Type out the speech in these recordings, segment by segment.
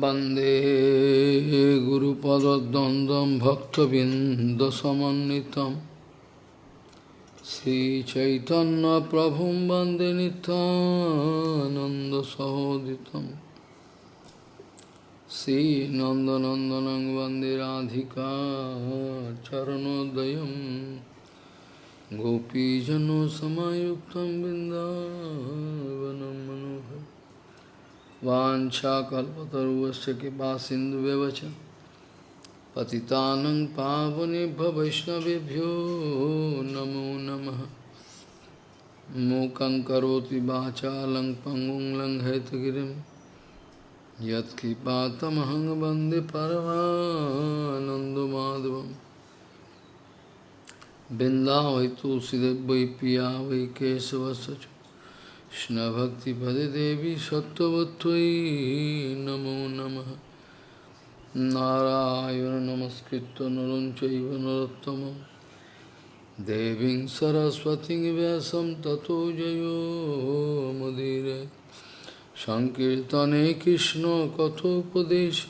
वंदे गुरुपदद्वन्द्वं भक्तबिन्दसमन्वितं। श्रीचैतन्यप्रभुं वंदे नित्यानन्दसहोदितं। श्रीनन्दनन्दनं वंदे राधिका चरणोदयं। गोपीजनसमायुक्तं बिन्दावनं मनोहर वाञ्छाकल्पतरुवस्य कृपा सिन्धुव्यवच। पतितानं पावनेभ्य वैष्णवेभ्यो नमो नमः। मूकं करोति वाचालं पङ्गुं लङ्घयतगिरिं। यत्कृपातमहं परमानन्दमाधवं बिन्दावै तुलसीदेव वै पिया वै केशवस्य কৃষ্ণভক্তিপদে দেবী সত্যবত্যই নমো নম। নারায়ণ নমস্কৃত নরঞ্চৈব নরোত্তম। দেবীং সরস্বতী ব্যাসম ততো জয়োমদিরে সংকীর্তনে কৃষ্ণ কথোপদেশ।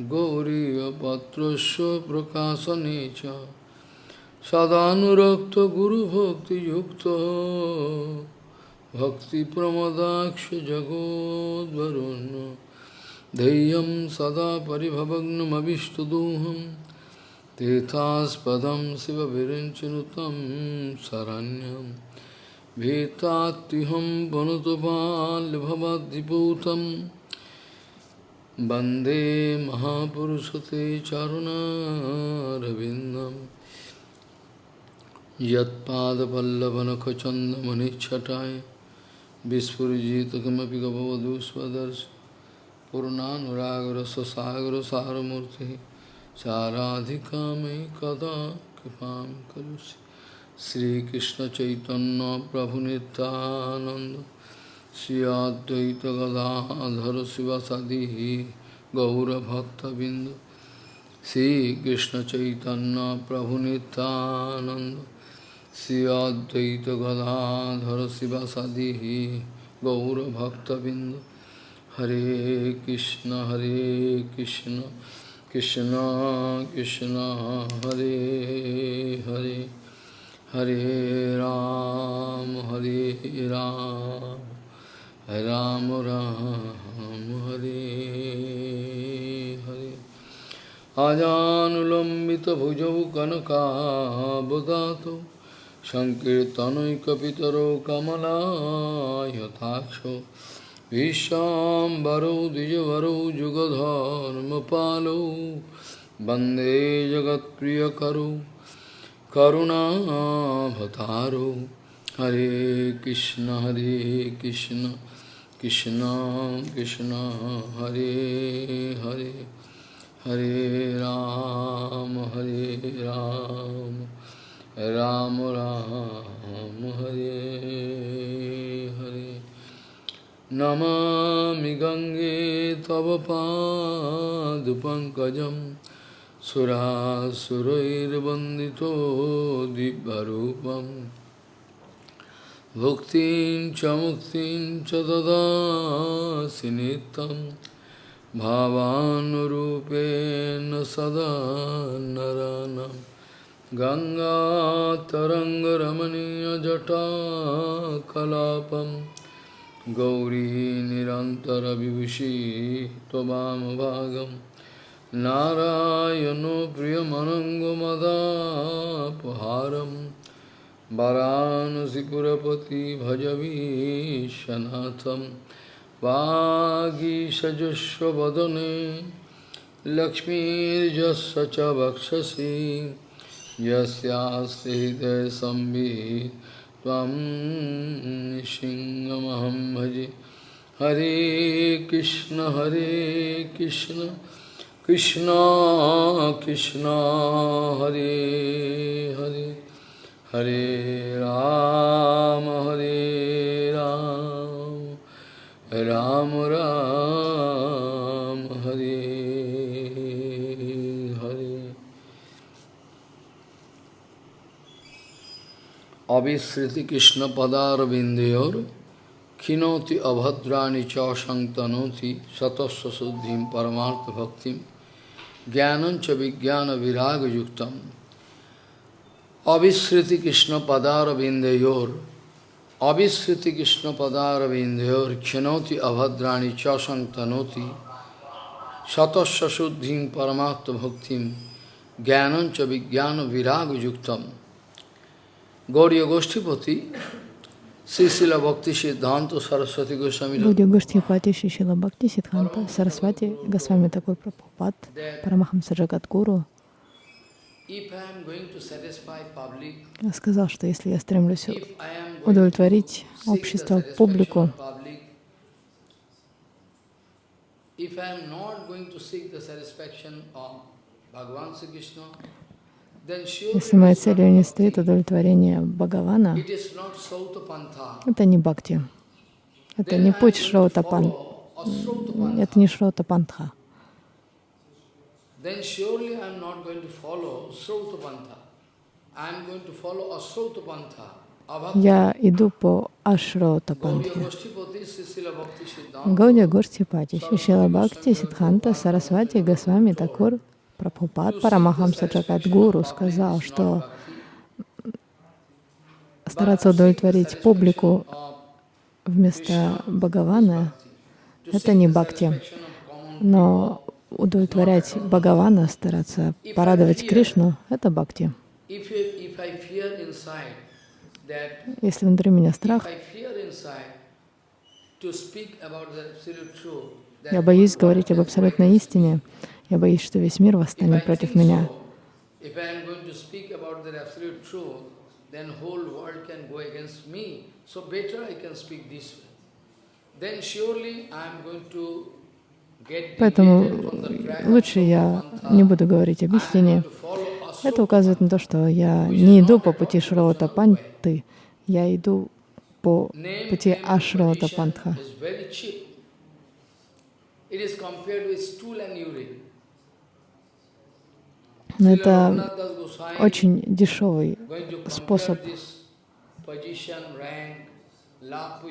গৌরীপত্রস্য প্রকাশনে চ। সদানুরক্ত গুরুভক্তিযুক্ত। भक्तिप्रमदाक्ष जगोद्वरुन् धैर्यं सदा परिभवग्नमभिष्टदोहं। तीर्थास्पदं शिवविरञ्चनुतं शरण्यं। भीतात्युहं वनुतपाल्भवद्दिपूतं वंदे महापुरुषते चरुणारविन्दम् यत्पादपल्लवनखचन्दमनिच्छटाय। विस्फुरिजित किमपि गभवधू स्वदर्श पूर्णानुरागरससागरसारमूर्तिः साराधिका मयि कदा कृपां करोसि श्रीकृष्णचैतन्यप्रभुनितानन्द श्री अद्वैतगदाधर शिवसदिः गौरभक्तबिन्द श्रीकृष्णचैतन्यप्रभुनितानन्द श्री अद्वैत गदाधर शिवासादि गौरभक्तबिंद हरे कृष्ण हरे कृष्ण कृष्ण कृष्ण, हरे हरे हरे राम हरे राम राम राम, हरे हरे। आजानुलम्बितभुजौ कनकाबुदातौ सङ्कीर्तनैकपितरो कमलायथाक्षो। विश्वाम्बरौ, द्विजवरौ, जुगधर्मपालौ। वंदे जगत्प्रियकरौ। करुणाभतारौ हरे कृष्ण हरे कृष्ण कृष्ण कृष्ण, हरे हरे। हरे राम हरे राम। राम राम, हरे हरे। नमामि गङ्गे तव पादपङ्कजं सुरासुरैर्वन्दितो दिव्यरूपं। भुक्तिं च मुक्तिं च ददासि नित्यं। भावानुरूपेण सदा नरानम्। गङ्गातरङ्गरमणीयजटाकलापं गौरी निरन्तरविभूषी त्ववामभागं नारायणो प्रियमनङ्गमदापहारं वरानसिपुरपति भजवीशनाथं वागीषजुष्वदने लक्ष्मीर्जस्य च वक्षसि। यस्यास्ति हृदयसंवित् त्वं सिंहमहं भजे। हरे कृष्ण हरे कृष्ण कृष्ण कृष्ण, हरे हरे। हरे राम हरे राम राम Ram. Abhisriti Krishna Padar Vindeyor Khinoti Abhadrani Chaushantanoti Satasya Suddhim Paramartha Bhaktim Jnanancha Vijnana Viraga Yuktam Abhisriti Krishna Padar Vindeyor Abhisriti Krishna Padar Vindeyor Khinoti Abhadrani Chaushantanoti Satasya Suddhim Paramartha Bhaktim Jnanancha Vijnana Viraga Yuktam Gauriya Goshtipati Сисила Бхакти Сиддханта Сарасвати Госвами Гауди Гоштхипати Шишила Бхакти Сиддханта Сарасвати Госвами такой Прабхупад Парамахамса Джагадгуру сказал, что если я стремлюсь удовлетворить общество, публику, если моей целью не стоит удовлетворение Бхагавана, это не бхакти. Это не путь Шроутапан. Это не Шроутапантха. Я иду по Ашротапантхе. Гаудия Гуртипати, Шишила Бхакти, Сидханта, Сарасвати, Госвами, Такур, Прабхупад Парамахамса Джагадгуру сказал, что стараться удовлетворить публику вместо Бхагавана — это не бхакти. Но удовлетворять Бхагавана, стараться порадовать Кришну — это бхакти. Если внутри меня страх, я боюсь говорить об абсолютной истине, я боюсь, что весь мир восстанет против меня. Поэтому лучше я не буду говорить об истине. Это указывает на то, что я не иду по пути Шравата Панты, я иду по пути Ашравата Пантха. Это очень дешевый способ.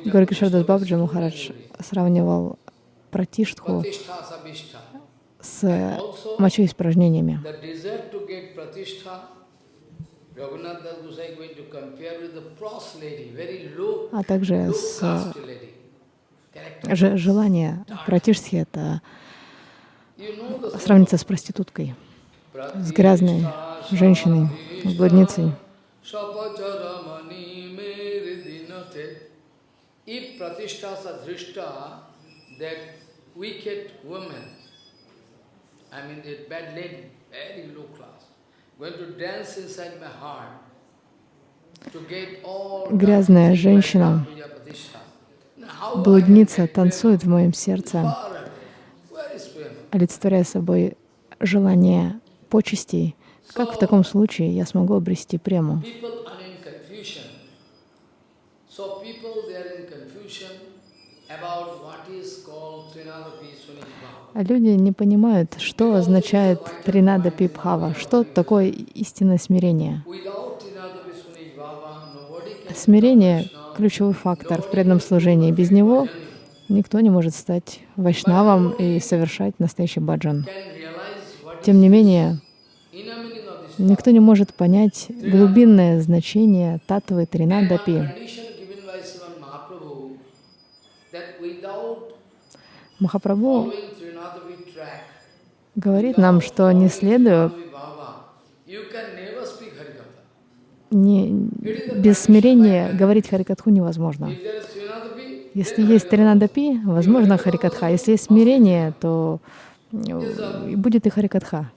Горкишардас Бабджи Махарадж сравнивал пратиштху с мочеиспражнениями. А также с желание пратишти — это сравнится с проституткой с грязной женщиной, с блудницей. Грязная женщина, блудница танцует в моем сердце, олицетворяя собой желание почестей, как в таком случае я смогу обрести прему? А люди не понимают, что означает Тринада Пипхава, что такое истинное смирение. Смирение — ключевой фактор в преданном служении. Без него никто не может стать вайшнавом и совершать настоящий баджан. Тем не менее, никто не может понять глубинное значение татвы Тринадапи. Махапрабху говорит нам, что не следуя не, без смирения говорить Харикатху невозможно. Если есть Тринадапи, возможно Харикатха. Если есть смирение, то и будет и Харикатха.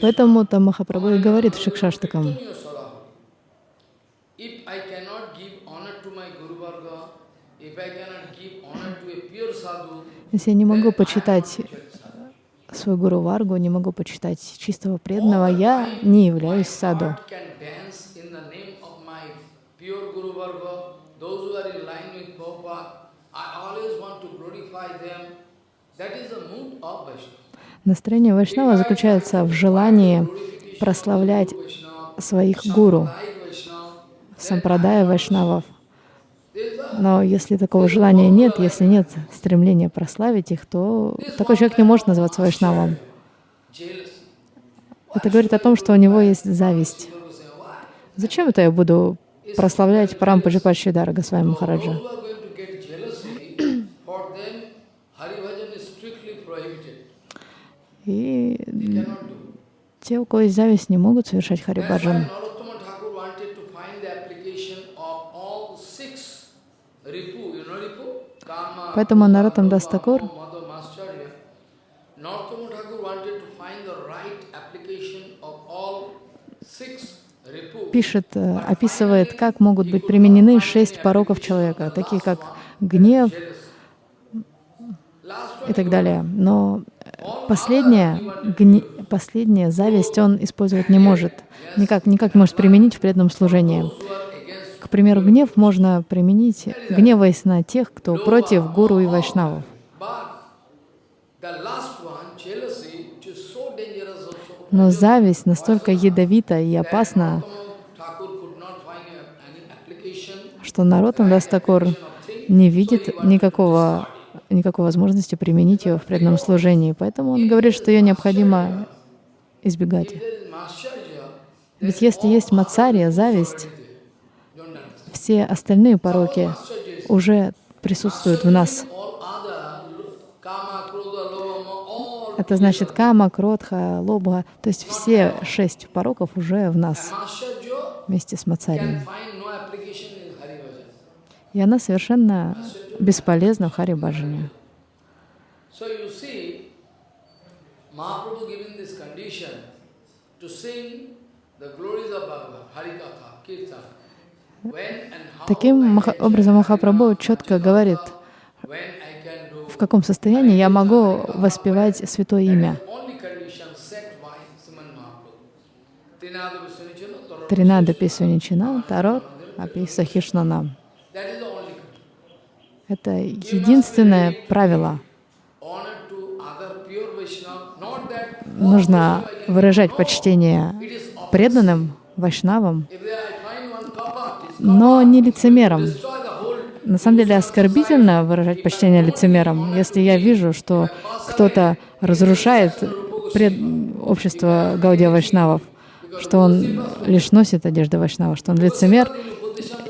Поэтому там Махапрабху и говорит в Шикшаштакам, если я не могу почитать свою Гуру Варгу, не могу почитать чистого преданного, я не являюсь саду. Настроение Вайшнава заключается в желании прославлять своих гуру, сампрадая вайшнавов. Но если такого желания нет, если нет стремления прославить их, то такой человек не может называться вайшнавом. Это говорит о том, что у него есть зависть. Зачем это я буду прославлять Парампаджи Пачидара Госвами Махараджа? И те, у кого есть зависть, не могут совершать Харибаджан. Поэтому Наратам Дастакур пишет, э, описывает, как могут быть применены шесть пороков человека, такие как гнев и так далее. Но последняя, гне, последняя зависть он использовать не может, никак, никак не может применить в преданном служении. К примеру, гнев можно применить, гневаясь на тех, кто против гуру и вайшнавов. Но зависть настолько ядовита и опасна, что народ Андастакур не видит никакого, никакой возможности применить ее в преданном служении. Поэтому он говорит, что ее необходимо избегать. Ведь если есть мацария, зависть, все остальные пороки уже присутствуют в нас. Это значит кама, кротха, лобха, то есть все шесть пороков уже в нас вместе с мацарией. И она совершенно бесполезна в Хари Баджане. Таким образом Махапрабху четко говорит, в каком состоянии я могу воспевать Святое Имя. Тринада Писуничина, Тарот, Аписахишнанам. Это единственное правило. Нужно выражать почтение преданным, вайшнавам, но не лицемерам. На самом деле оскорбительно выражать почтение лицемерам. Если я вижу, что кто-то разрушает пред... общество Гаудия Вайшнавов, что он лишь носит одежды Вайшнава, что он лицемер,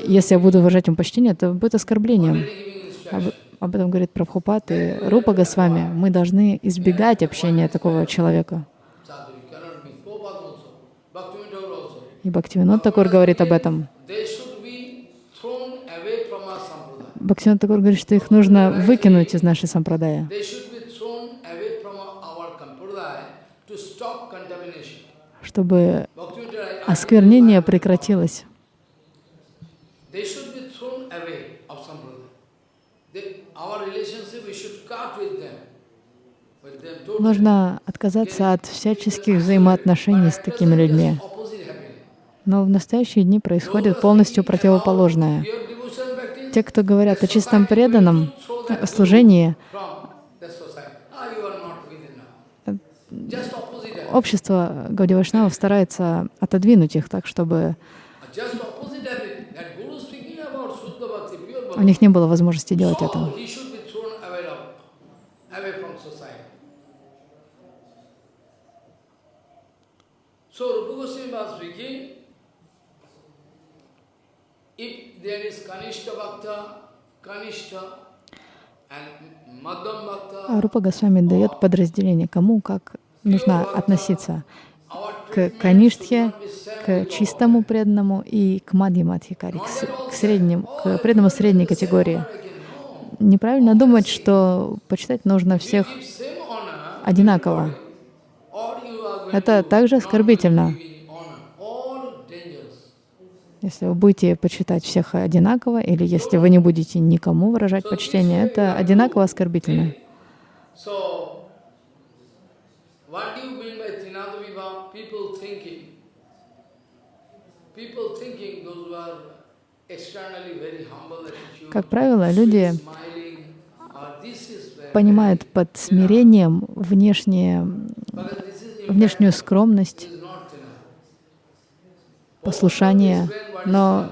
если я буду выражать ему почтение, это будет оскорблением. Об, этом говорит Прабхупад и Рупа Госвами. Мы должны избегать общения такого человека. И Бхактивинод Такур говорит об этом. Бхактивинод Такур говорит, что их нужно выкинуть из нашей сампрадая, чтобы осквернение прекратилось. Нужно отказаться от всяческих взаимоотношений с такими людьми. Но в настоящие дни происходит полностью противоположное. Те, кто говорят о чистом преданном служении, общество Гауди Вайшнавов старается отодвинуть их так, чтобы у них не было возможности делать это. So Rupa Goswami was speaking, if there is Kanishta Bhakta, Kanishta, Рупа Госвами дает подразделение, кому как нужно относиться. к каништхе, к чистому преданному и к мадхимадхикари, к, к среднему, к преданному средней категории. Неправильно думать, что почитать нужно всех одинаково. Это также оскорбительно. Если вы будете почитать всех одинаково, или если вы не будете никому выражать почтение, это одинаково оскорбительно. Как правило, люди понимают под смирением внешнее, внешнюю скромность, послушание, но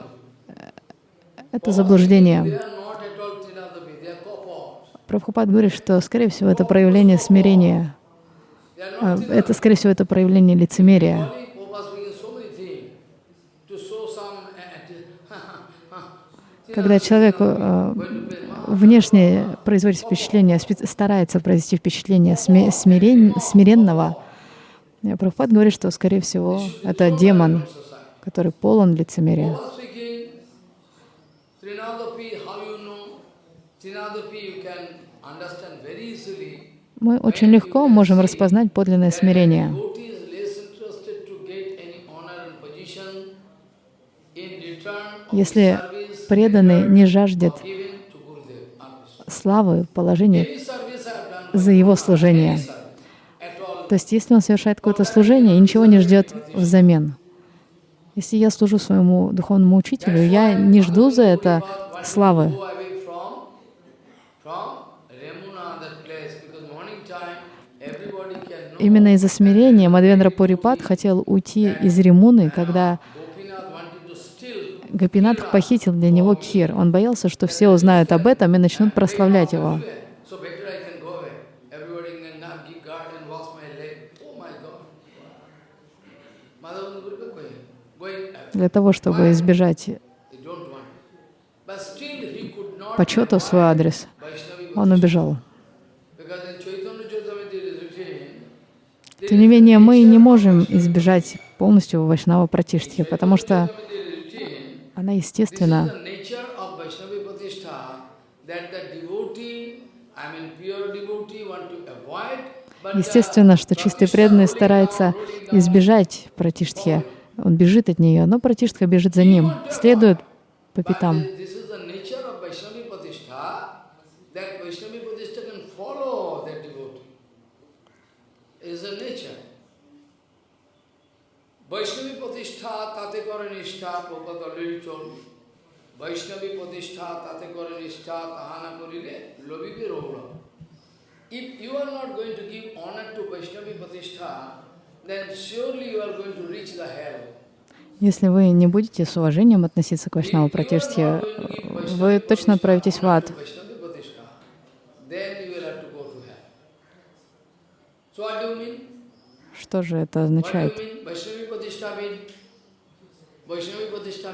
это заблуждение. Прабхупад говорит, что, скорее всего, это проявление смирения. Not Это, скорее всего, это проявление лицемерия. Когда человек э, внешне производит впечатление, старается произвести впечатление смирен- смиренного, э, Прабхупад говорит, что, скорее всего, это демон, который полон лицемерия. Мы очень легко можем распознать подлинное смирение. Если преданный не жаждет славы, положения за его служение, то есть если он совершает какое-то служение и ничего не ждет взамен, если я служу своему духовному учителю, я не жду за это славы. Именно из-за смирения Мадвендра Пурипад хотел уйти из Римуны, когда Гопинат похитил для него Кир. Он боялся, что все узнают об этом и начнут прославлять его. Для того, чтобы избежать почета в свой адрес, он убежал. Тем не менее, мы не можем избежать полностью Вайшнава Пратиштхи, потому что она but Естественно, что чистый преданный старается избежать Пратиштхи. Он бежит от нее, но Пратиштха бежит за ним, следует по пятам. Vaishnavi Pratishtha tate kare nishtha, Prabhupada already told me. Vaishnavi Pratishtha tate kare nishtha, tahana korile, lobibe rohra. If you are not going to give honor to Vaishnavi Pratishtha, Если вы не будете с уважением относиться к Вайшнаву Пратиштхе, вы точно отправитесь в ад. Что же это означает?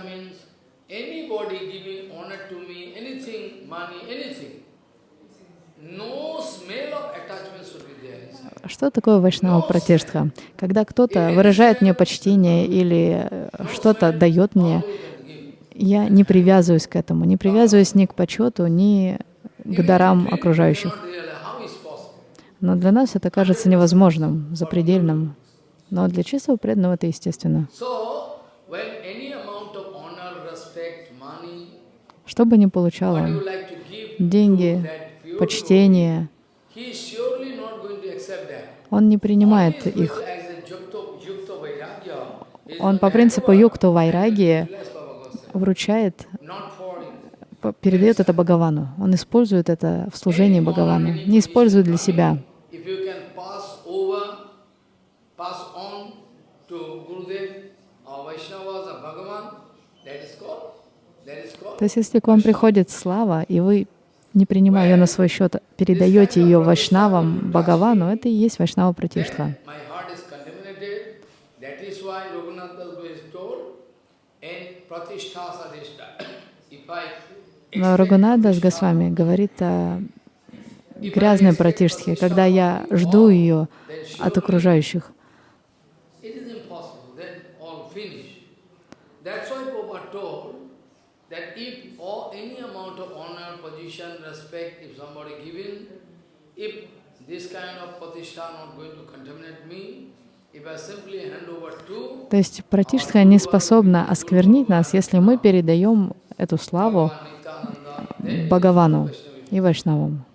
means anybody giving honor to me, anything, money, anything. Что такое Вайшнава Пратиштха? Когда кто-то выражает мне почтение или э, что-то дает мне, я не привязываюсь к этому, не привязываюсь ни к почету, ни к дарам окружающих. Но для нас это кажется невозможным, запредельным. Но для чистого преданного это естественно. Что бы ни what получал you он, like to give деньги, почтение, он не принимает их. Он по принципу юкту вайраги вручает, передает это Бхагавану. Он использует это в служении Бхагавану, не использует для себя. То есть, если к вам приходит слава, и вы, не принимая ее на свой счет, передаете ее Вайшнавам, Бхагавану, это и есть Вайшнава I Но Рагунада с Госвами говорит о грязной Пратиштхе, когда я жду ее от окружающих. It is impossible, then all finish. That's why Prabhupada told that if all, any amount of honor, position, respect, if somebody given, if this kind of pratishtha not going to contaminate me, То есть Пратиштха не способна осквернить нас, если мы передаем эту славу Бхагавану и Вайшнавам.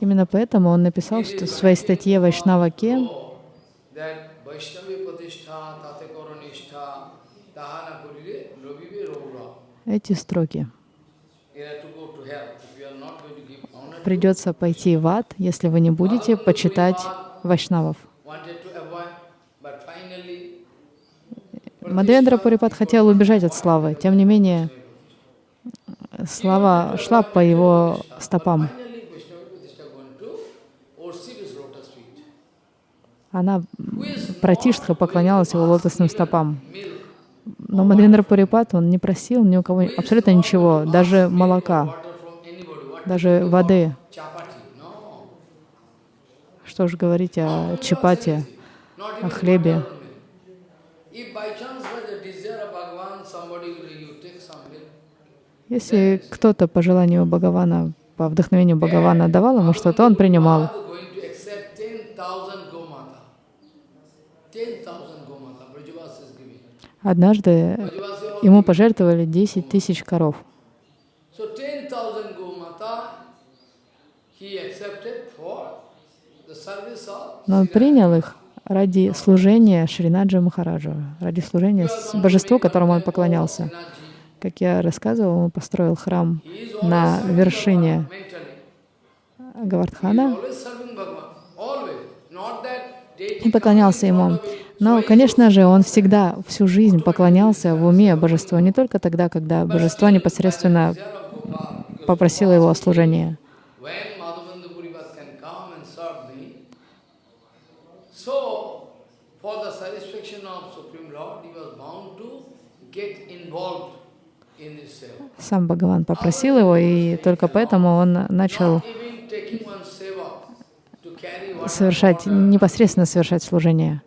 Именно поэтому он написал в своей статье Вайшнава Ке, that Vaishnavi pratishtha tate koronishta tahana kurire lobibe rohra. эти строки. You have to go to hell if you are not going to give honor. to Придется пойти в ад, если вы не будете почитать Вайшнавов. Мадхвендра Пурипад хотел убежать от славы. Тем не менее, слава шла по его стопам. Она, Пратиштха, поклонялась его лотосным стопам. Но Мадхвендра Пурипад, он не просил ни у кого абсолютно ничего, даже молока, даже воды. Что же говорить о чапате, о хлебе. Если кто-то по желанию Бхагавана, по вдохновению Бхагавана давал ему что-то, он принимал. Bhagavan is going to accept 10,000 gomata. 10,000 gomata. Brajavas is giving. Однажды ему пожертвовали 10 тысяч коров. So 10,000 gomata he accepted for the service of Но он принял их ради служения Шринаджи Махараджу, ради служения божеству, которому он поклонялся. Как я рассказывал, он построил храм на вершине Гавардхана и поклонялся ему. Но, конечно же, он всегда, всю жизнь поклонялся в уме божеству, не только тогда, когда божество непосредственно попросило его о служении. when Madhavendra Purivat can come and serve me, so for the satisfaction of Supreme Lord, he was bound to get involved in this seva. Сам Бхагаван попросил его, и только поэтому он начал совершать, непосредственно совершать служение.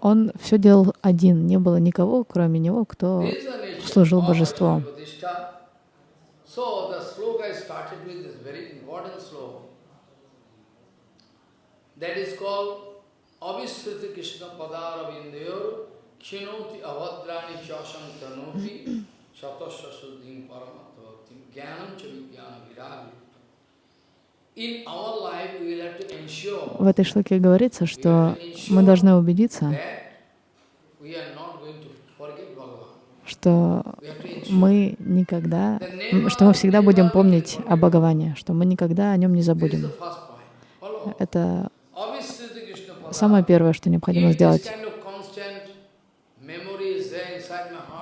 Он все делал один, не было никого, кроме него, кто служил божеству. That is called Avishriti Krishna Padara Khinoti Avadrani Chasam Tanoti Shatasya Suddhim Paramatavaktim Jnanam Chavidyana Viravi. В этой шлоке говорится, что мы должны убедиться, что мы никогда, что мы всегда будем помнить о Бхагаване, что мы никогда о нем не забудем. Это самое первое, что необходимо сделать. kind of constant memory is there inside my heart,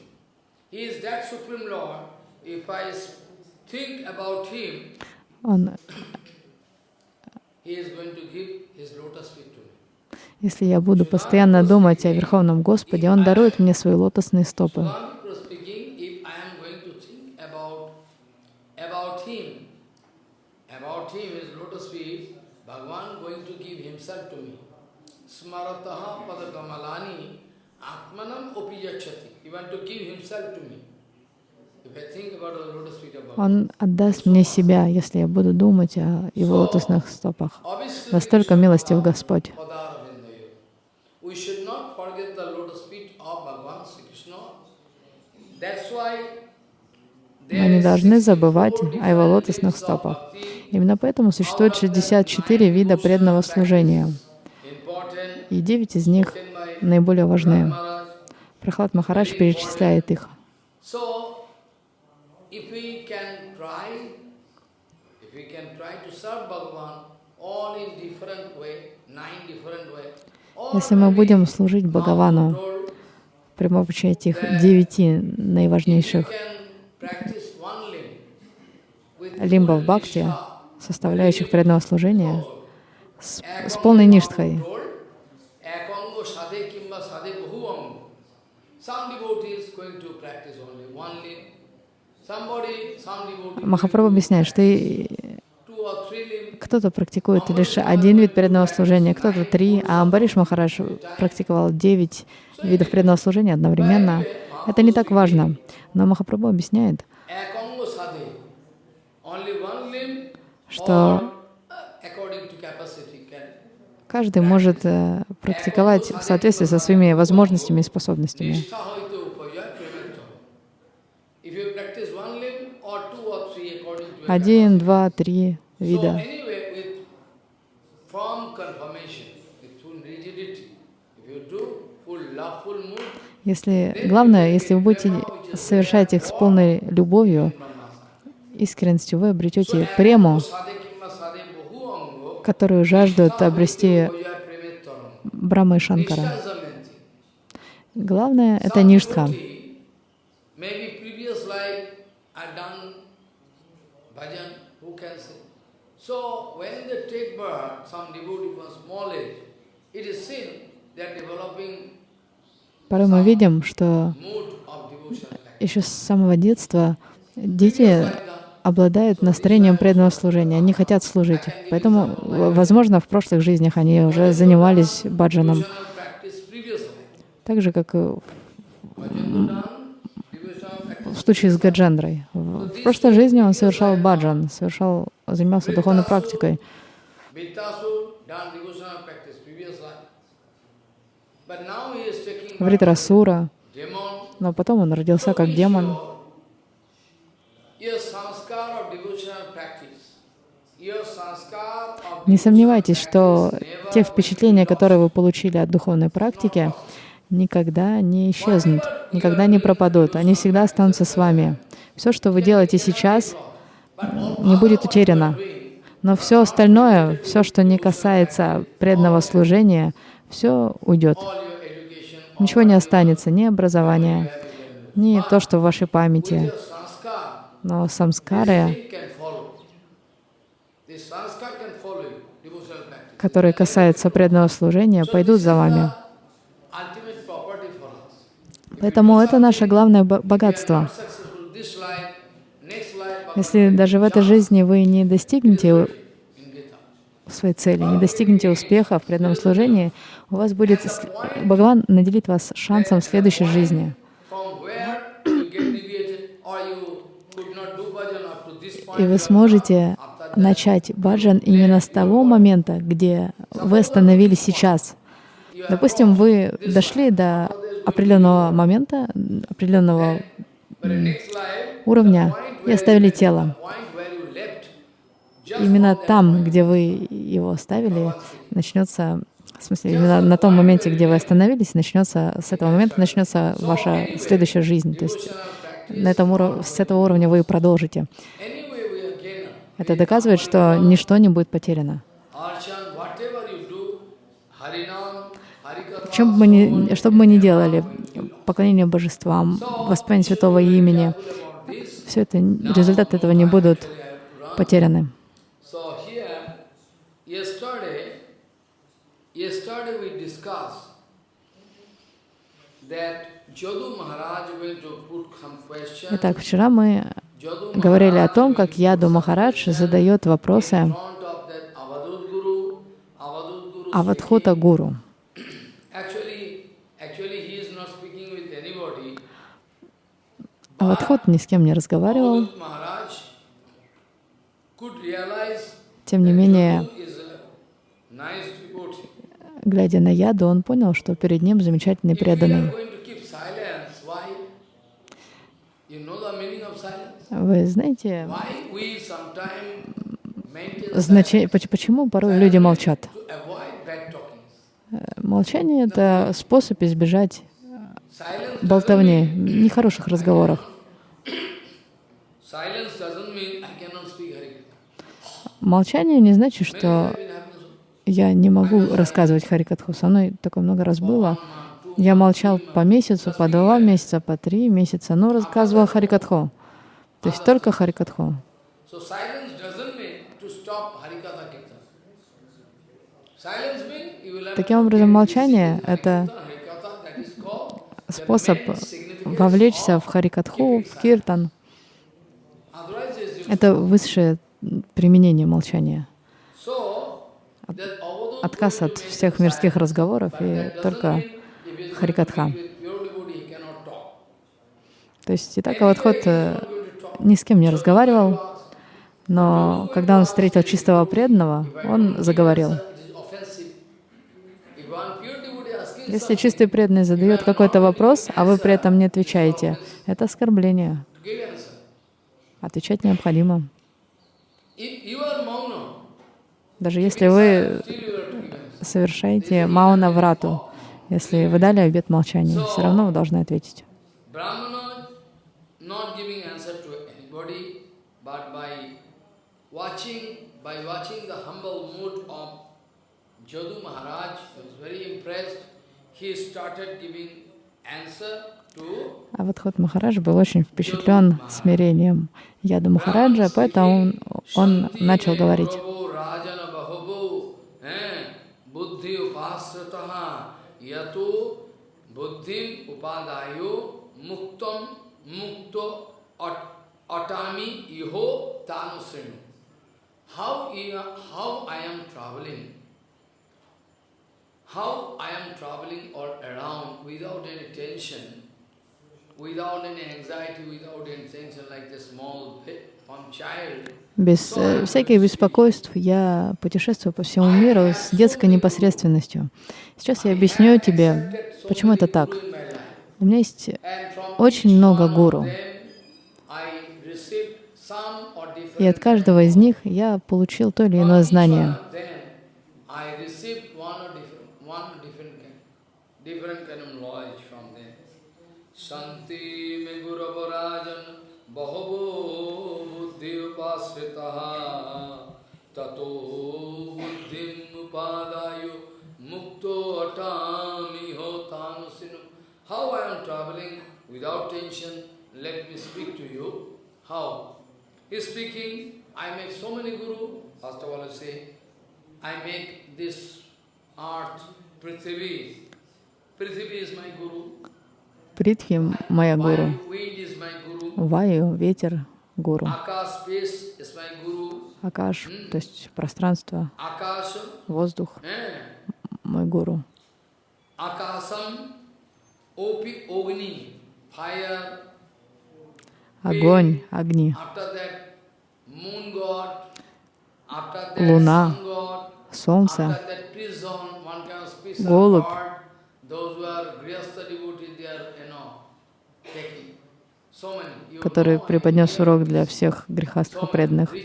Он, если я буду постоянно думать о Верховном Господе, Он дарует мне свои лотосные стопы. Smarataha padakamalani atmanam opiyachati. Он отдаст мне себя, если я буду думать о Его лотосных стопах. Настолько милостив Господь. Мы не должны забывать о Его лотосных стопах. Именно поэтому существует 64 вида преданного служения, и 9 из них наиболее важны. Прохлад Махарадж перечисляет их. Если мы будем служить Бхагавану помощи этих девяти наиважнейших лимбов бхакти, составляющих преданного служения, с, с полной ништхой, Ekango sadhe kimba sadhe bahuvango. Some devotees going to practice only one limb. Somebody, some devotee Махапрабху объясняет, что кто-то практикует лишь один вид преданного служения, кто-то три, а Амбариш Махарадж практиковал девять видов преданного служения одновременно. Это не так важно. Но Махапрабху объясняет, что uh, каждый может э, практиковать в соответствии со своими возможностями и способностями. Один, два, три вида. Если, главное, если вы будете совершать их с полной любовью, искренностью, вы обретете прему, которую жаждут обрести. Брахма и Шанкара. Главное — это ништха. devotee, Maybe previous life I done bhajan, who can say? So when they take birth, some devotee from small age, it is seen they are developing Порой мы видим, что еще с самого детства дети обладают настроением преданного служения, они хотят служить. Поэтому, возможно, в прошлых жизнях они уже занимались баджаном, так же, как в случае с Гаджендрой. В прошлой жизни он совершал баджан, совершал, занимался духовной практикой. Вритрасура, но потом он родился как демон. Не сомневайтесь, что те впечатления, которые вы получили от духовной практики, никогда не исчезнут, никогда не пропадут, они всегда останутся с вами. Все, что вы делаете сейчас, не будет утеряно. Но все остальное, все, что не касается преданного служения, все уйдет. Ничего не останется, ни образование, ни то, что в вашей памяти. Но самскары, которые касаются преданного служения, пойдут за вами. the ultimate property for us. Поэтому это наше главное богатство. Если даже в этой жизни вы не достигнете своей цели, не достигнете успеха в преданном служении, у вас будет, Бхагаван наделит вас шансом в следующей жизни. И вы сможете начать баджан именно с того момента, где вы остановились сейчас. Допустим, вы дошли до определенного момента, определенного уровня и оставили тело. Именно там, где вы его оставили, начнется, в смысле, именно на том моменте, где вы остановились, начнется, с этого момента начнется ваша следующая жизнь. То есть на этом уров- с этого уровня вы продолжите. Это доказывает, что ничто не будет потеряно. Чем бы мы ни, что бы мы ни делали, поклонение божествам, воспоминание святого имени, все это, результаты этого не будут потеряны. Итак, вчера мы говорили о том, как Яду Махарадж задает вопросы Авадхута. Гуру. Actually, actually he is not speaking with anybody. Авадхут ни с кем не разговаривал, тем не менее, глядя на Яду, он понял, что перед ним замечательный преданный. Вы знаете, значение, почему порой люди молчат? Э, Молчание — это способ избежать болтовни, нехороших разговоров. Молчание не значит, что я не могу рассказывать Харикатху. Со мной такое много раз было. Я молчал по месяцу, по два месяца, по три месяца, но рассказывал Харикатху. То есть только Харикатху. Таким образом, молчание это способ вовлечься в Харикатху, в. Киртан. Это высшее применение молчания. Отказ от всех мирских разговоров и только Харикатха. То есть и так Авадхот э, ни с кем не разговаривал, но когда он встретил чистого преданного, он заговорил. It is offensive. If one pure devotee asking Если чистый преданный задает какой-то вопрос, а вы при этом не отвечаете, это оскорбление. Отвечать необходимо. Даже если вы совершаете мауна врату, если вы дали обет молчания, все равно вы должны ответить. Brahmana not giving answer to anybody, but by watching, by watching the humble mood of Jadu Maharaj, was very impressed. He started giving answer to А вот Ход Махарадж был очень впечатлен смирением Яду Махараджа, поэтому он, он начал говорить. Eh. How, how I am traveling, how I am traveling all around without any tension, without any anxiety, without any tension like the small child. Без э, всяких беспокойств я путешествую по всему миру с детской непосредственностью. Сейчас я объясню тебе, почему это так. У меня есть Очень много гуру. И от каждого из них я получил то или иное знание. Varajan bahavo buddhi upasritaha tato buddhim upadayo mukto atami hotanusinu. How I am traveling without tension, let me speak to you. How? He's speaking, I make so many guru. First of all, I say, I make this earth, Prithvi. Prithvi is my guru. Притхи — моя гуру, Ваю — ветер — гуру. Акаш, то есть пространство, воздух eh? — мой гуру, огонь, огни, Луна, солнце, Голубь. Который преподнес урок для всех so many преданных.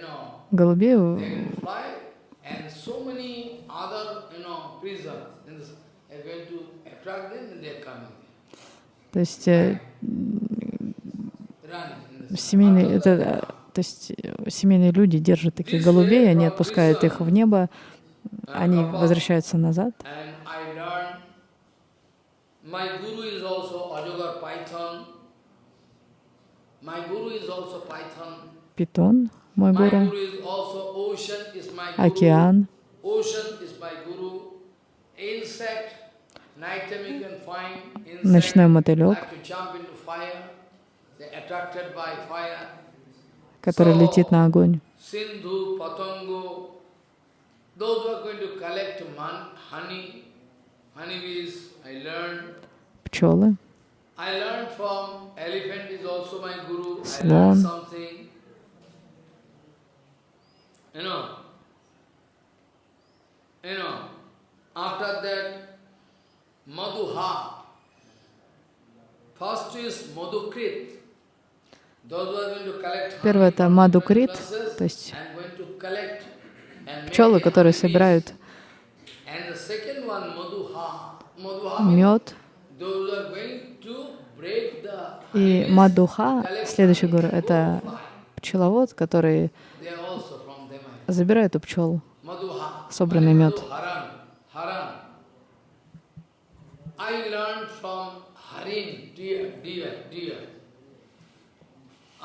uh, Голубей То есть э, After это, э, то есть э, семейные люди держат таких голубей, они отпускают их в небо, они возвращаются назад. Питон, мой гуру, океан, ночной мотылек, который летит на огонь. Пчелы, Слон. learned something. You know, you know, after that, Madhuha. First is Madhukrit. Those who are going to collect honey Первое это мадукрит, то есть пчелы, которые собирают мед. И мадуха, следующий гуру, это пчеловод, который забирает у пчел собранный мед. I deer. I have learned something from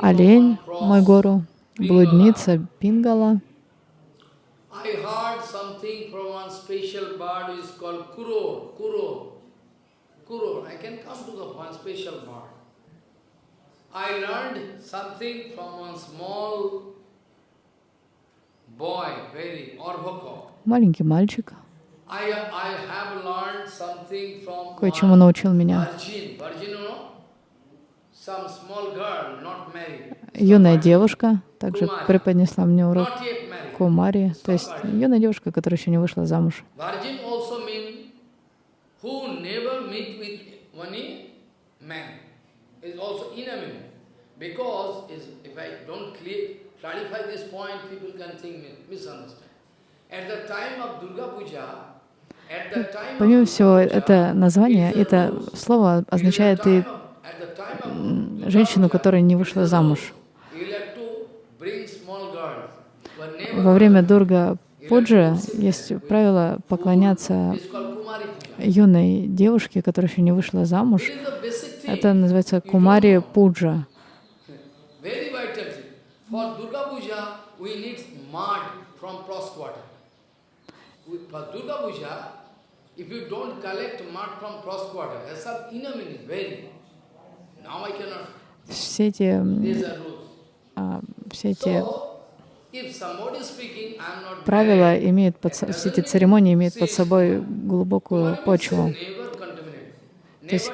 Олень, мой гуру, блудница Пингала. Маленький мальчик кое-чему научил меня. Юная девушка также преподнесла мне урок. Кумари, то есть юная девушка, которая еще не вышла замуж. Помимо всего, это название, это слово означает и женщину, которая не вышла замуж. Во время Дурга Пуджи есть правило поклоняться юной девушке, которая еще не вышла замуж. Это называется Кумари Пуджа. Все эти, а, все эти правила имеют под, все эти церемонии имеют под собой глубокую почву. То есть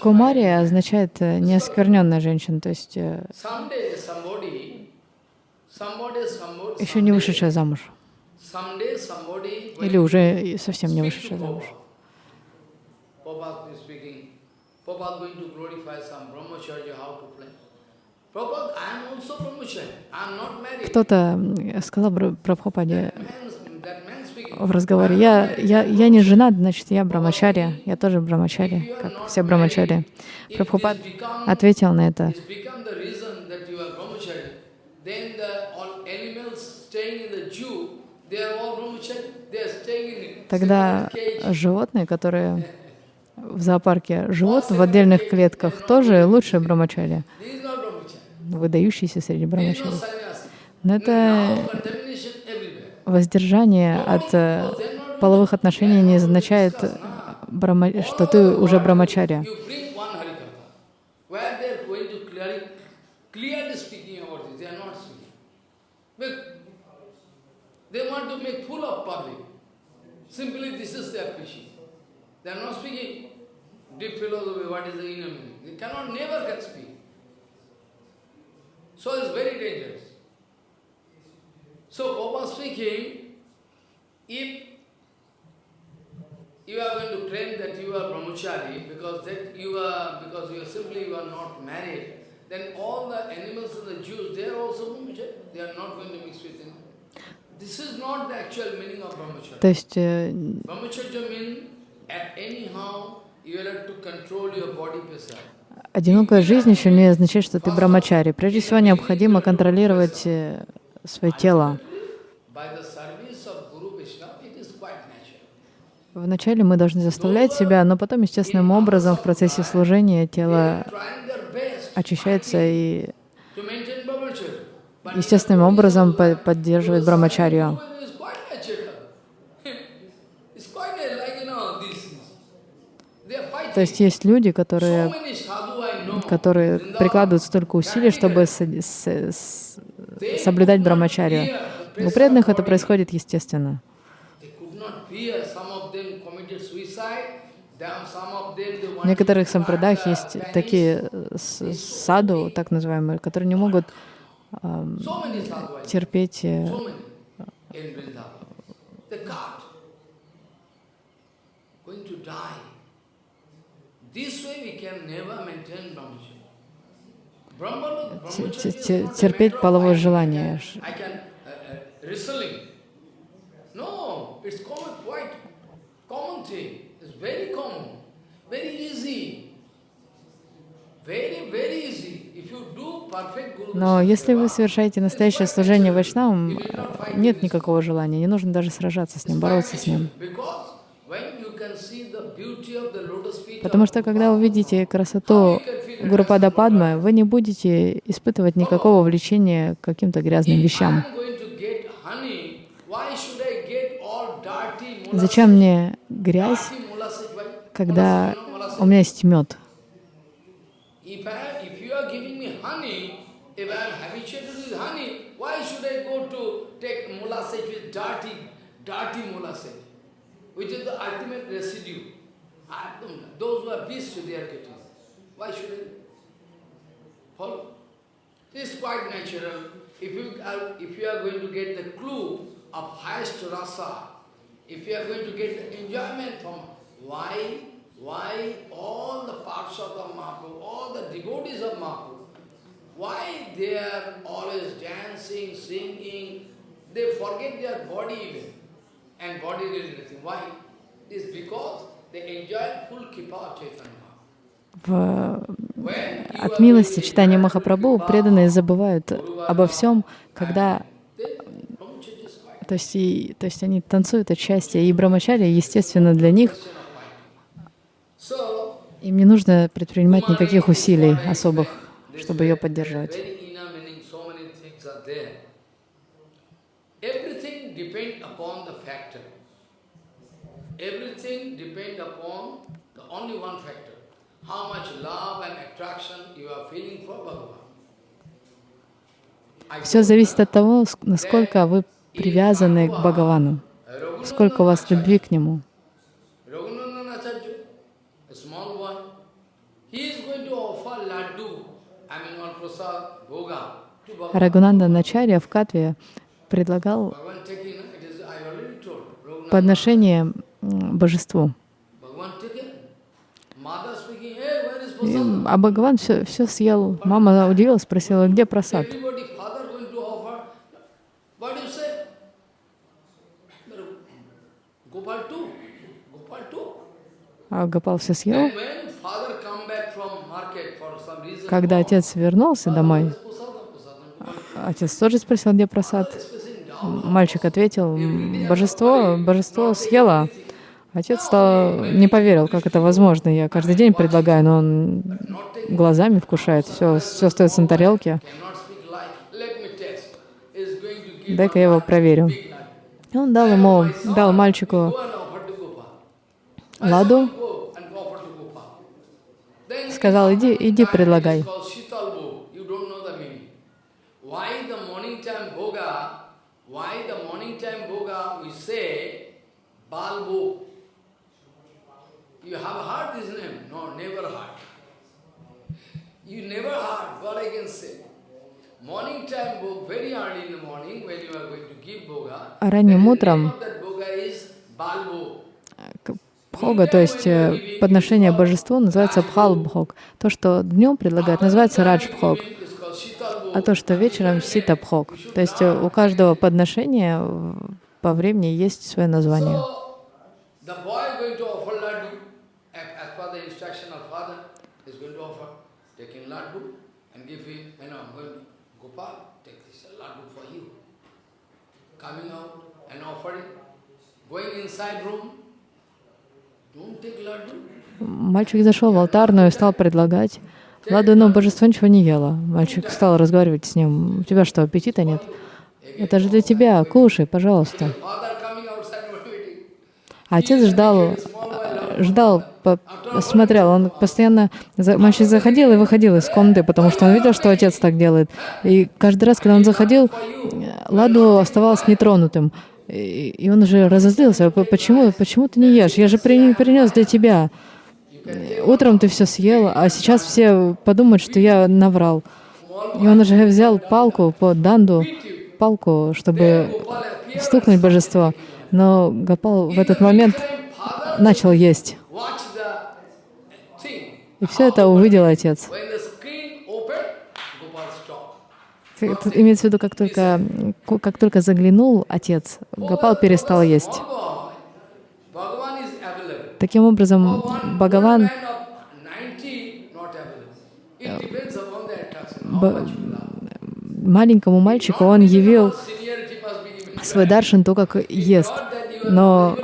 кумария означает э, неоскверненная женщина, то есть э, еще не вышедшая замуж. Или уже и совсем не вышедшая замуж. Prabhupada going to glorify some brahmacharya how to play. Кто-то сказал Прабхупаде в разговоре, я, я, я не женат, значит, я брамачария, я тоже брамачария, как все брамачари. Прабхупад ответил на это. Тогда животные, которые в зоопарке живут в отдельных клетках, тоже лучше брамачари, выдающиеся среди брамачари. Но это воздержание от э, половых отношений не означает, э, что ты уже брамачария. Simply this is their preaching. They are not speaking deep philosophy, what is the inner meaning. They cannot, never can speak. So it's very dangerous. So Prabhupada speaking, if you are going to claim that you are brahmachari because that you are because you are simply you are not married, then all the animals and the Jews they are also brahmachari. They are not going to mix with him. This is not the actual meaning of brahmacharya. То есть э, Brahmacharya means at anyhow одинокая жизнь еще не означает, что ты брамачари. Прежде всего необходимо контролировать э, свое тело. Вначале мы должны заставлять себя, но потом естественным образом в процессе служения тело очищается и естественным образом по- поддерживает брамачарью. It's quite natural. It's quite uh, like, you know, these things. They are fighting. То есть есть люди, которые, которые прикладывают столько усилий, чтобы с- с- с- соблюдать брамачарию. У преданных это происходит естественно. В некоторых сампрадах есть pennies. такие э, саду, так называемые, которые не могут know. терпеть э. Going to die. Терпеть половое желание. Но если вы совершаете настоящее служение вайшнавам, нет никакого желания, не нужно даже сражаться с ним, бороться с ним. Потому что когда увидите красоту Гурупада Падмы, вы не будете испытывать никакого влечения к каким-то грязным вещам. Зачем мне грязь, когда у меня есть мед? Dirty molasses, which is the ultimate residue? Those who are beasts, they are getting. Why should I follow? This is quite natural. if you are, if you are going to get the clue of highest rasa, if you are going to get the enjoyment from why, why all the parts of the Mahaprabhu, all the devotees of Mahaprabhu, why they are always dancing, singing, they forget their body even, and body relating. Why? It is because they enjoy full kippa of Chaitanya. В, от милости читания Махапрабху преданные забывают обо всем, когда то есть, и, то есть они танцуют от счастья, и брамачария, естественно, для них им не нужно предпринимать никаких усилий особых, чтобы ее поддержать. Everything depends upon the only one factor. How much love and attraction you are feeling for Bhagavan. Все зависит от того, насколько вы привязаны к Бхагавану, сколько у вас любви к Нему. Рагунанда Начарья в Катве предлагал подношение божеству. И, а Бхагаван все, все съел. Мама удивилась, спросила, где просад? А Гопал все съел. Когда отец вернулся домой, отец тоже спросил, где просад. Мальчик ответил, божество, божество съело. Отец стал, не поверил, как это возможно. Я каждый день предлагаю, но он глазами вкушает. Все, все остается на тарелке. Дай-ка я его проверю. Он дал ему, дал мальчику ладу, сказал, иди, иди предлагай. You Ранним утром. Бхога, то есть э, подношение божеству, называется Бхал-бхог. То, что днем предлагают, называется Радж-бхог. А то, что вечером Сита-бхог. То есть э, у каждого подношения по времени есть свое название. Coming out and offering, going inside room, Мальчик зашел в алтарную и стал предлагать. Ладу, но божество ничего не ело. Мальчик стал разговаривать с ним. У тебя что, аппетита нет? Это же для тебя. Кушай, пожалуйста. А отец ждал, ждал, смотрел. Он постоянно... Мальчик заходил и выходил из комнаты, потому что он видел, что отец так делает. И каждый раз, когда он заходил, Ладу оставалось нетронутым. И он уже разозлился. Почему, почему ты не ешь? Я же принес для тебя. Утром ты все съел, а сейчас все подумают, что я наврал. И он уже взял палку по данду, палку, чтобы стукнуть божество. Но Гапал в этот момент начал есть. И все это увидел отец. Это имеется в виду, как только, как только заглянул отец, Гапал перестал есть. Таким образом, Бхагаван маленькому мальчику он явил свой даршин то, как ест. Но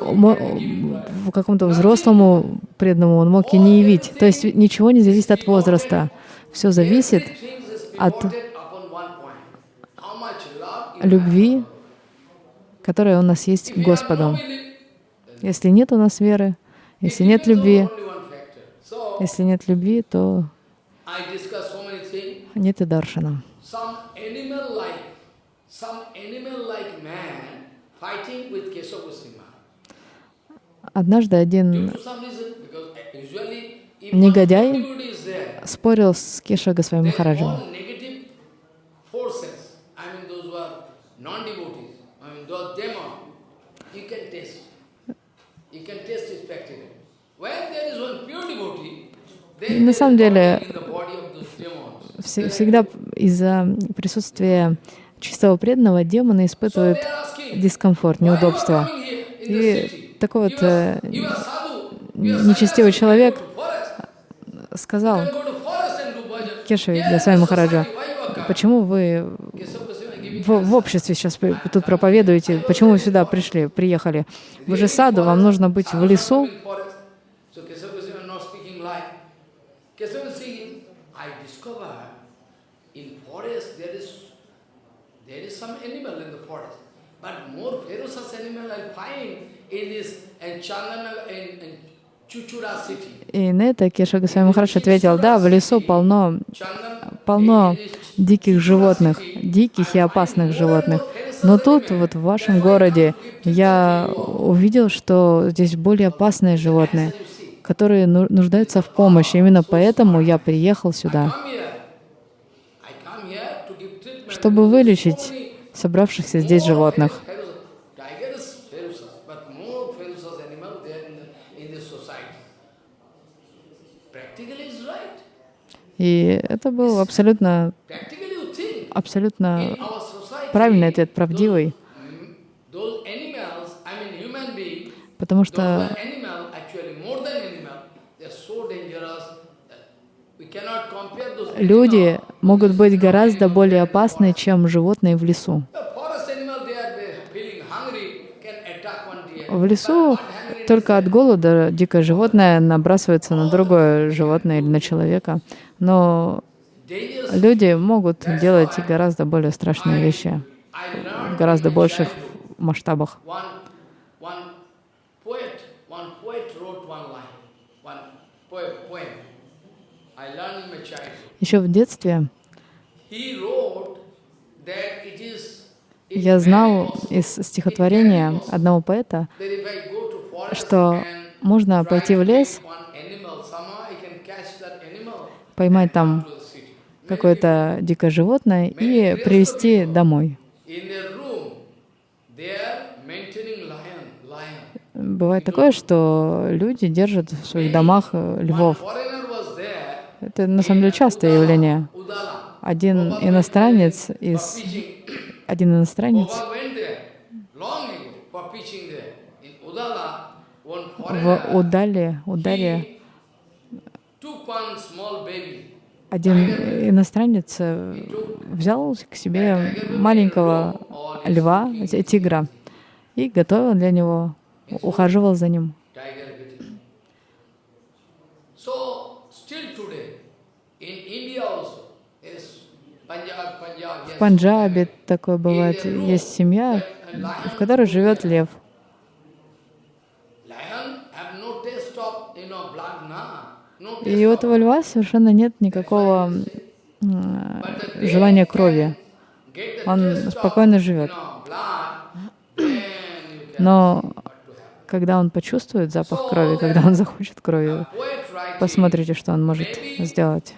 в каком-то взрослому преданному он мог и не явить. То есть ничего не зависит от возраста. Все зависит от любви, которая у нас есть к Господу. Если нет у нас веры, если нет любви, если нет любви, то нет и даршана. Однажды один негодяй спорил с Кеша Госвами Махараджем. на самом деле всегда из-за присутствия чистого преданного демоны испытывают дискомфорт, the И такой вот э, нечестивый человек сказал Here для Свами Махараджа, почему вы в, в обществе сейчас тут проповедуете, почему вы сюда пришли, приехали? Вы же саду, вам нужно быть в лесу. But more ferocious animal I find И на это Кеша Госвами Махарадж ответил, да, в лесу полно, полно диких животных, диких и опасных животных. Но тут, вот в вашем городе, я увидел, что здесь более опасные животные, которые ну- нуждаются в помощи. Именно поэтому я приехал сюда, чтобы вылечить собравшихся здесь животных. Tiger is ferocious, but more ferocious animal there in, the, in this society. Practically is right. И это был абсолютно, абсолютно правильный ответ, правдивый, потому что люди могут быть гораздо более опасны, чем животные в лесу. В лесу только от голода дикое животное набрасывается на другое животное или на человека. Но люди могут делать гораздо более страшные вещи в гораздо больших масштабах. Еще в детстве я знал из стихотворения одного поэта, что можно пойти в лес, take one animal, somehow I can catch that animal поймать там какое-то дикое животное и привезти домой. Бывает такое, что люди держат в своих домах э, львов. Это на самом деле частое явление. Один иностранец из один иностранец в foreigner, Удале, Ударе, he took one small baby. Один иностранец э, взял к себе маленького льва, э, тигра, и готовил для него, ухаживал за ним. В Панджабе такое бывает. Есть семья, в которой живет лев. И у этого льва совершенно нет никакого э, желания крови. Он спокойно живет. Но когда он почувствует запах крови, когда он захочет крови, посмотрите, что он может сделать.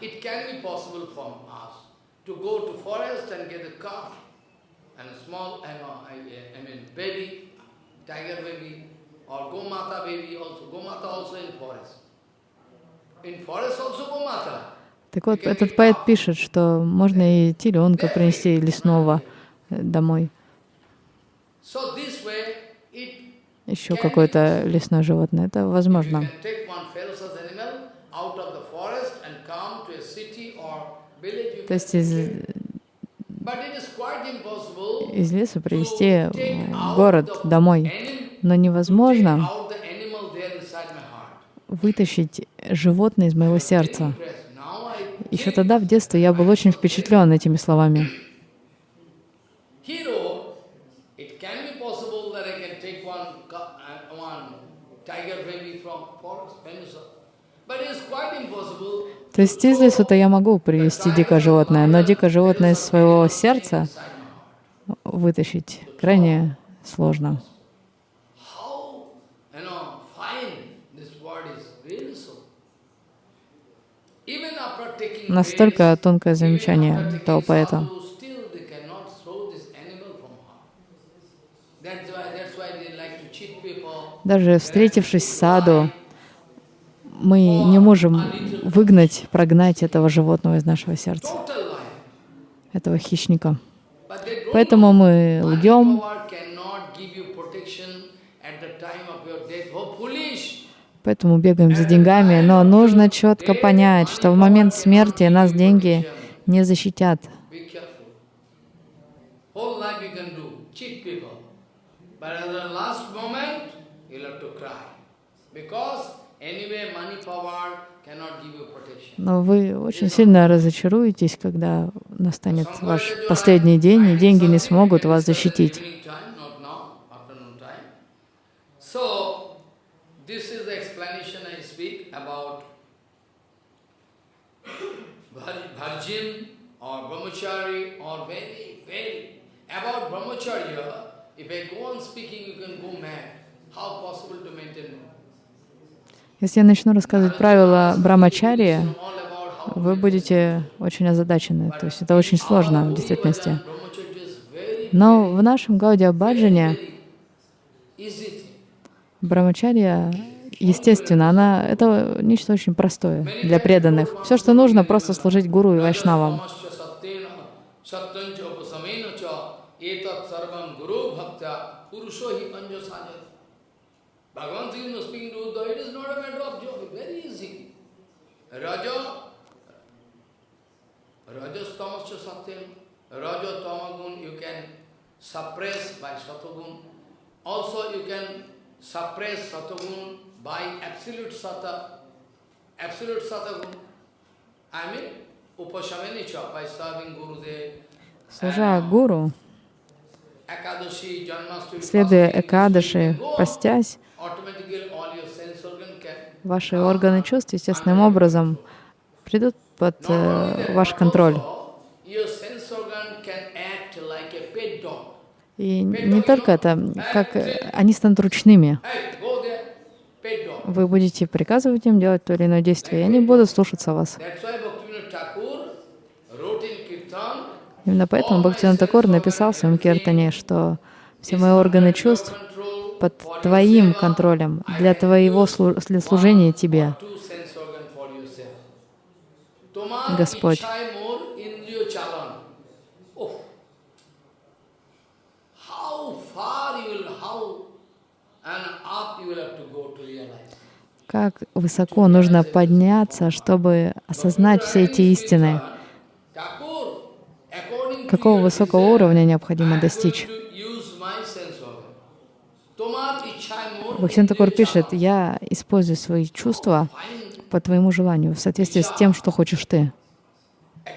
tiger baby, or gomata baby also. Gomata also in forest. In forest also gomata. Так вот, этот поэт пишет, что можно и теленка принести лесного э, домой, еще какое-то лесное животное. Это возможно. То есть из, из леса привезти out город домой. Но невозможно out the animal there inside my heart. Вытащить животное из моего сердца. Еще тогда, в детстве, я был очень впечатлен этими словами. uh, То есть из лесу-то я могу привести дикое животное, но дикое животное из своего сердца вытащить крайне сложно. They like to cheat people. Даже встретившись с саду, мы не можем выгнать, прогнать этого животного из нашего сердца, этого хищника. Поэтому мы лгем, поэтому бегаем за деньгами, но нужно четко понять, что в момент смерти нас деньги не защитят. Но вы очень сильно разочаруетесь, когда настанет ваш последний день, и деньги не смогут вас защитить. Evening time, not now, afternoon time. So, this is the explanation I speak about vir- virgin or brahmachari or very, very. About brahmacharya, if I go on speaking, you can go mad. How possible to maintain? Если я начну рассказывать правила брамачария, вы будете очень озадачены. То есть это очень сложно в действительности. Но в нашем Гаудия Баджане брамачария, естественно, она это нечто очень простое для преданных. Все, что нужно, просто служить гуру и вайшнавам. सत्यंच उपसमेन च, एतत् सर्वम गुरु भक्त पुरुषो ही अंजो साजत। Bhagwan Shri no speak to the it is not a matter of जो वेरी इजी रजो रजस्तमश्च सत्यम तम तमगुण you can suppress by you can you can suppress satagun by absolute sata absolute satagun I mean Служа гуру, следуя Экадаши, постясь, ваши органы чувств естественным образом придут под э, ваш контроль. И не только это, как они станут ручными. Вы будете приказывать им делать то или иное действие, и они будут слушаться вас. That's why Bhaktivinoda Thakur wrote in Kirtan, Именно поэтому Бхактиван Такур написал в своем киртане, что все мои органы чувств под твоим контролем, для твоего для служения тебе. Господь. Как высоко нужно подняться, чтобы осознать все эти истины. Какого высокого уровня необходимо достичь. indriyo пишет, я использую свои чувства по твоему желанию, в соответствии с тем, что хочешь ты. Uh,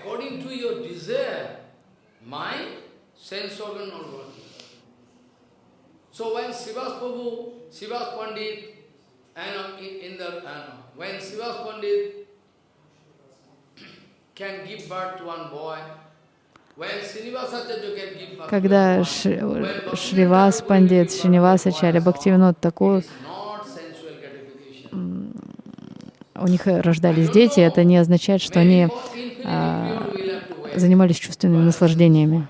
can give birth to one boy, Когда Шривас Пандит, to Ачарья, Бхактивинод gratification. у них рождались дети, это не означает, что они а, занимались чувственными наслаждениями.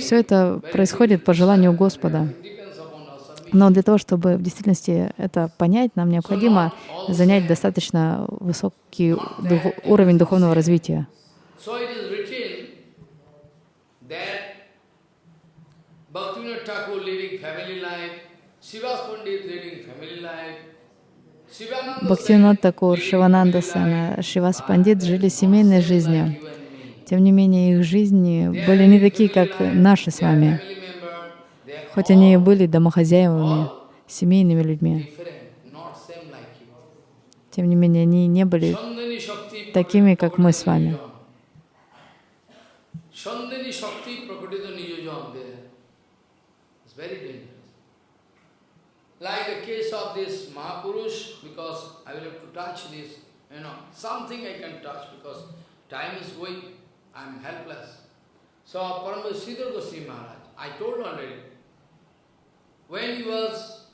Все это происходит по желанию Господа. Но для того, чтобы в действительности это понять, нам необходимо занять достаточно высокий духо- уровень духовного развития. So it is written that Bhaktivinoda Thakur living family life, Sivas Pandit living family life, Бхактивинод Такур, Шивананда life, Шивас Пандит жили семейной жизнью. Тем не менее, их жизни были не такие, как наши с вами. Хоть они и были домохозяевами, семейными людьми, тем не менее, они не были такими, как мы с вами. Shandani Shakti Prakritita Niyojan there. It's very dangerous. Like the case of this Mahapurush, because I will have to touch this, you know, something I can touch because time is going, I am helpless. So Parama Sridhar Goswami Maharaj, I told already, when he was,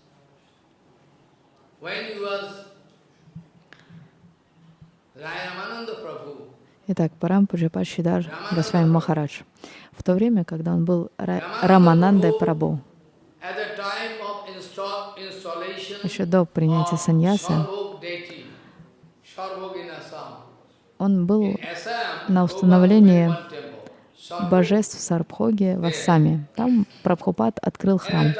when he was Raya Ramananda Prabhu, Итак, Парам Пуджапат Шидар Госвами Махарадж. В то время, когда он был Ра Раманандой Прабу, еще до принятия Assam. он был на установлении божеств в Сарбхоге в Ассаме. Там Прабхупад открыл храм.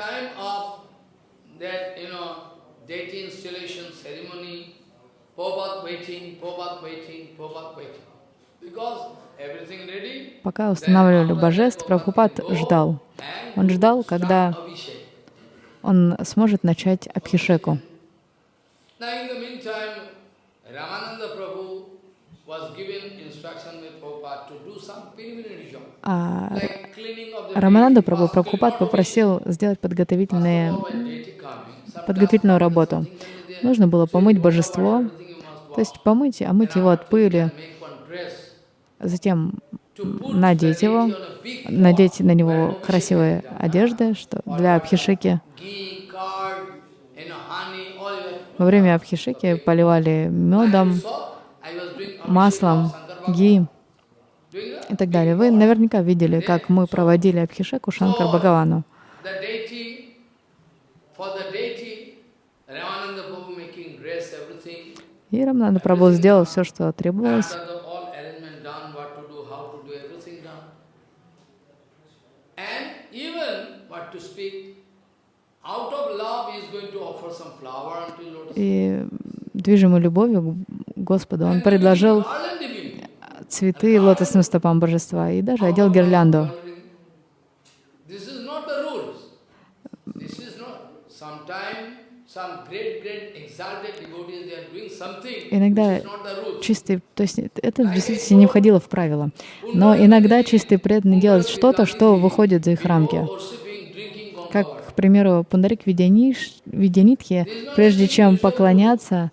deity installation ceremony, Prabhupada waiting, Prabhupada waiting, Prabhupada waiting. Пока устанавливали божеств, Прабхупад ждал. Он ждал, когда он сможет начать Абхишеку. А Рамананда Прабху Прабхупад попросил сделать подготовительные, подготовительную работу. Нужно было помыть божество, то есть помыть, омыть его от пыли, затем надеть его, надеть на него красивые одежды, что для that. Во время Абхишеки поливали медом, маслом, ги и так далее. Вы наверняка видели, как мы проводили Абхишеку Шанкар Бхагавану. И Рамнанда Прабhu сделал все, что требовалось. After the all arrangement done, what to do, how to do, everything done. And even, what to speak, out of love, he is going to offer some flower unto the lotus. И движимой любовью к Господу он предложил цветы лотосным стопам божества и даже одел гирлянду. Иногда чистый, то есть это действительно не входило в правила. Но иногда чистые преданные делают что-то, что выходит за их рамки. Как, примеру, Пундарик Видяниш, Видянитхи, прежде чем поклоняться,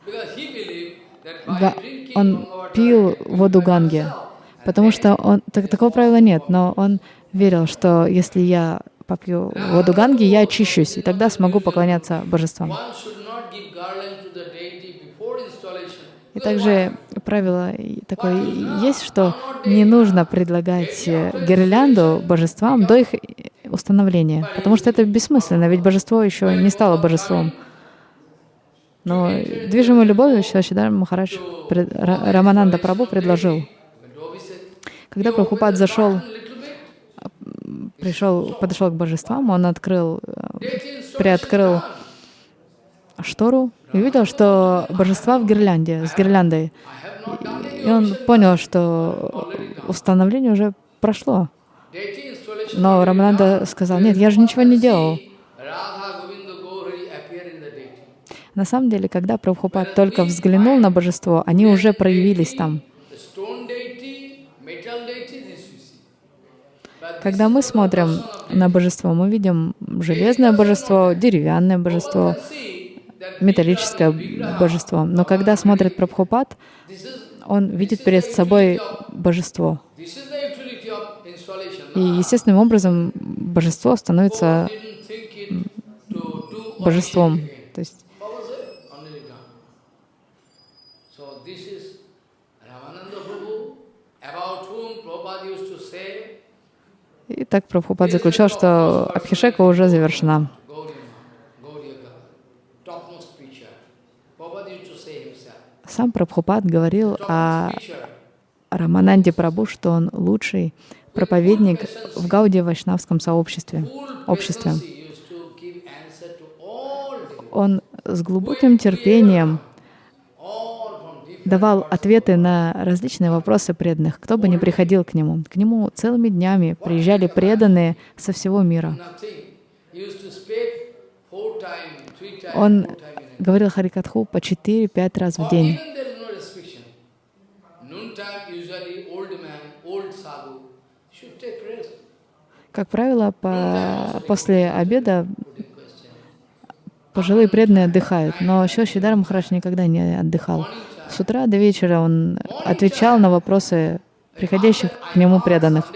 он пил воду Ганги, потому что он, так- такого правила нет, но он верил, что если я попью воду Ганги, я очищусь, и тогда смогу поклоняться божествам. И также правило такое есть, что не нужно предлагать э, гирлянду божествам до их установления, потому что это бессмысленно, ведь божество еще не стало божеством. Но движимой любовью Шилашидар Махарадж, Рамананда Прабу предложил, когда Прабхупад зашел, пришел, подошел к божествам, он открыл, приоткрыл штору и увидел, что божества в гирлянде, с гирляндой. И он понял, что установление уже прошло. Но Рамананда сказал, нет, я же ничего не делал. На самом деле, когда Прабхупад только взглянул на божество, они уже проявились там. Когда мы смотрим на божество, мы видим железное божество, деревянное божество, металлическое божество. Но когда смотрит Прабхупад, он видит перед собой божество. this is the utility of installation. И естественным образом божество становится божеством. То есть И так Прабхупад заключил, что Абхишека уже завершена. Сам Прабхупад говорил о. Рамананде Прабу, что он лучший проповедник в Гауде Вайшнавском сообществе. Обществе. Он с глубоким терпением давал ответы на различные вопросы преданных, кто бы ни приходил к нему. К нему целыми днями приезжали преданные со всего мира. Он говорил Харикатху по 4-5 раз в день. Как правило, по- после обеда пожилые преданные отдыхают, но Шилшидар Махарадж никогда не отдыхал. С утра до вечера он отвечал на вопросы приходящих к нему преданных.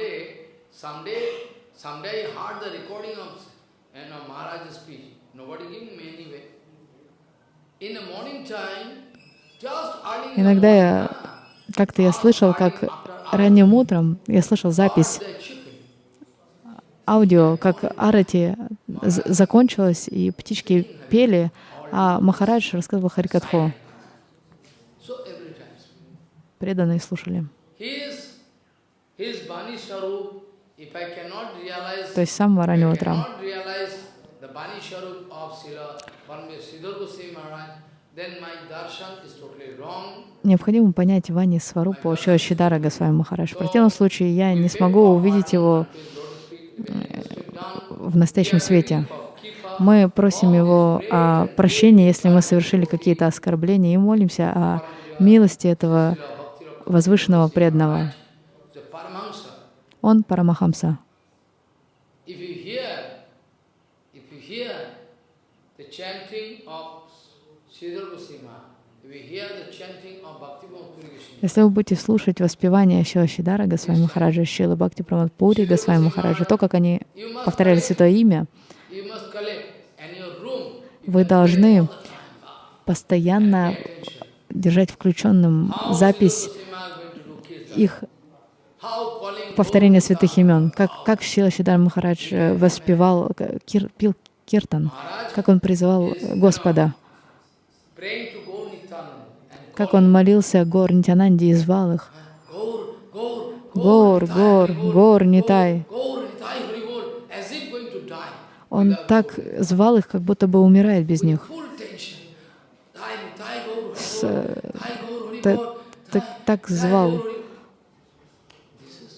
Иногда я как-то я слышал, как ранним утром я слышал запись. Аудио, как Арати з- закончилась, и птички пели, а Махарадж рассказывал Харикатху. Преданные слушали. То есть с самого раннего утра. Необходимо понять Вани Сварупу Шидара Госвами Махарадж. В противном случае я не смогу увидеть его в настоящем свете. Мы просим его о прощении, если мы совершили какие-то оскорбления, и молимся о милости этого возвышенного преданного. Он Парамахамса. chanting of Siddhar Goswami, you hear the chanting of Bhakti Если вы будете слушать воспевание Шила Шидара Госвами Махараджа, Шила Бхакти Прамад Пури Госвами Махараджа, то, как они повторяли Святое Имя, вы должны постоянно держать включенным запись их повторения святых имен, как, как Шила Шидар Махарадж э, воспевал, э, кир, пил киртан, как он призывал Господа, praying to Gaur Nityananda and как он молился Гор Нитянанди и звал их. Гор, Гор, Гор, Нитай. Он так звал их, как будто бы умирает без них. С, э, та- так, звал. Gaur, Hari- This is,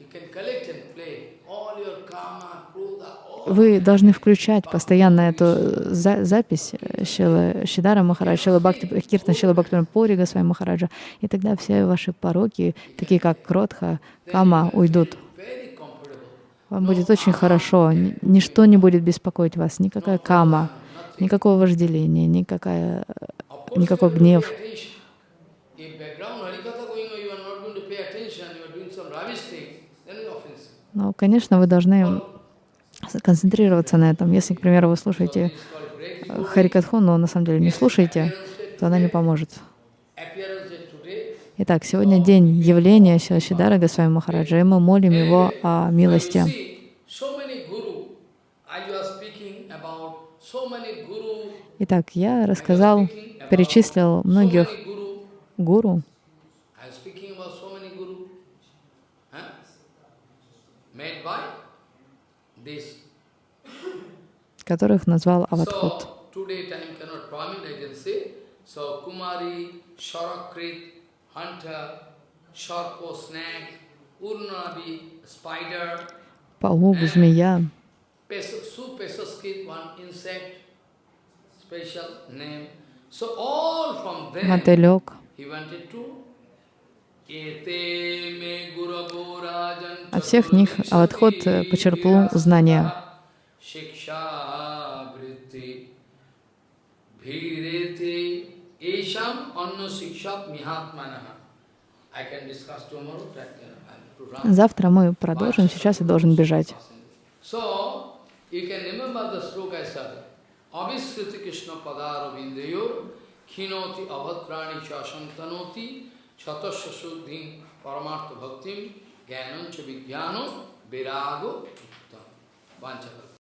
you can collect and play all your karma, krodha, all Вы должны включать постоянно эту э, за- запись э, Шила Шидара Махараджа, Шила Бхакти, Киртан Шила Бхакти Пури Госвами Махараджа, и тогда все ваши пороки, такие как Кротха, Кама, уйдут. Вам будет очень хорошо, ни- ничто не будет беспокоить вас, никакая кама, никакого вожделения, никакая, course, никакой гнев. Но, конечно, вы должны концентрироваться на этом. Если, к примеру, вы слушаете э, Харикатху, но на самом деле не слушаете, то она не поможет. Итак, сегодня день явления Шилашидара Госвами Махараджа, и мы молим его о милости. Итак, я рассказал, перечислил многих гуру, I was Snake, Urnabi, Spider, Паук, змея, мотылек. От всех них Аватхот э, почерпнул знания. Шикша врити бхирете ешам анна шикшат михатманаха. I can discuss tomorrow, but uh, to run. Завтра мы продолжим, сейчас я должен бежать. You